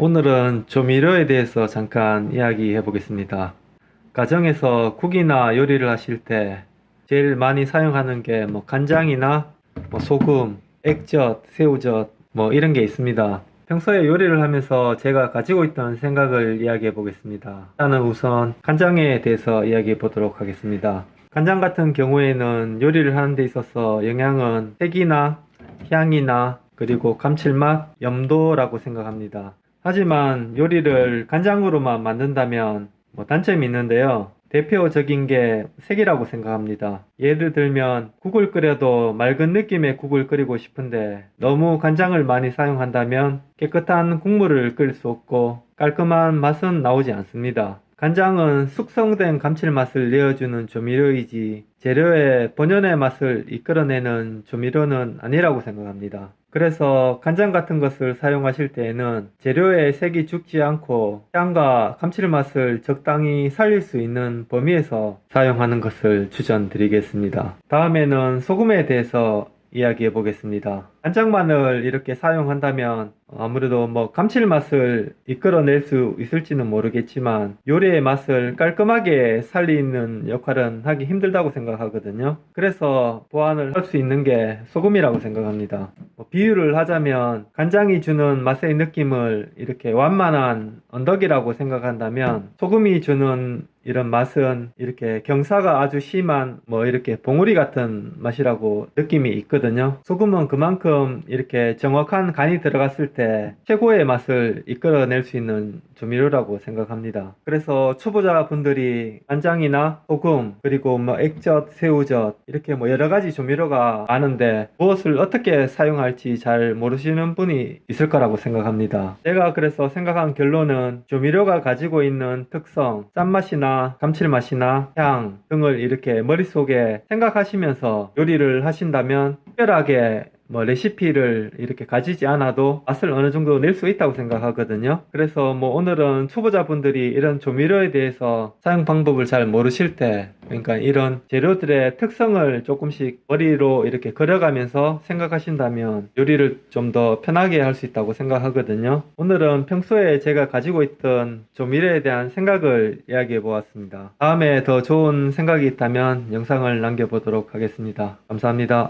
오늘은 조미료에 대해서 잠깐 이야기해 보겠습니다. 가정에서 국이나 요리를 하실 때 제일 많이 사용하는 게 뭐 간장이나 뭐 소금, 액젓, 새우젓 뭐 이런 게 있습니다. 평소에 요리를 하면서 제가 가지고 있던 생각을 이야기해 보겠습니다. 일단은 우선 간장에 대해서 이야기해 보도록 하겠습니다. 간장 같은 경우에는 요리를 하는 데 있어서 영양은 색이나 향이나 그리고 감칠맛, 염도라고 생각합니다. 하지만 요리를 간장으로만 만든다면 뭐 단점이 있는데요. 대표적인 게 색이라고 생각합니다. 예를 들면 국을 끓여도 맑은 느낌의 국을 끓이고 싶은데 너무 간장을 많이 사용한다면 깨끗한 국물을 끓일 수 없고 깔끔한 맛은 나오지 않습니다. 간장은 숙성된 감칠맛을 내어주는 조미료이지 재료의 본연의 맛을 이끌어내는 조미료는 아니라고 생각합니다. 그래서 간장 같은 것을 사용하실 때에는 재료의 색이 죽지 않고 향과 감칠맛을 적당히 살릴 수 있는 범위에서 사용하는 것을 추천드리겠습니다. 다음에는 소금에 대해서 이야기해 보겠습니다. 간장만을 이렇게 사용한다면 아무래도 뭐 감칠맛을 이끌어낼 수 있을지는 모르겠지만 요리의 맛을 깔끔하게 살리는 역할은 하기 힘들다고 생각하거든요. 그래서 보완을 할 수 있는 게 소금이라고 생각합니다. 뭐 비유를 하자면 간장이 주는 맛의 느낌을 이렇게 완만한 언덕이라고 생각한다면 소금이 주는 이런 맛은 이렇게 경사가 아주 심한 뭐 이렇게 봉우리 같은 맛이라고 느낌이 있거든요. 소금은 그만큼 이렇게 정확한 간이 들어갔을 때 최고의 맛을 이끌어낼 수 있는 조미료라고 생각합니다. 그래서 초보자 분들이 간장이나 소금 그리고 뭐 액젓, 새우젓 이렇게 뭐 여러 가지 조미료가 많은데 무엇을 어떻게 사용할지 잘 모르시는 분이 있을 거라고 생각합니다. 제가 그래서 생각한 결론은 조미료가 가지고 있는 특성, 짠맛 이나 감칠맛이나 향 등을 이렇게 머릿속에 생각하시면서 요리를 하신다면 특별하게 뭐 레시피를 이렇게 가지지 않아도 맛을 어느 정도 낼 수 있다고 생각하거든요. 그래서 뭐 오늘은 초보자분들이 이런 조미료에 대해서 사용 방법을 잘 모르실 때 그러니까 이런 재료들의 특성을 조금씩 머리로 이렇게 그려가면서 생각하신다면 요리를 좀 더 편하게 할 수 있다고 생각하거든요. 오늘은 평소에 제가 가지고 있던 조미료에 대한 생각을 이야기해 보았습니다. 다음에 더 좋은 생각이 있다면 영상을 남겨보도록 하겠습니다. 감사합니다.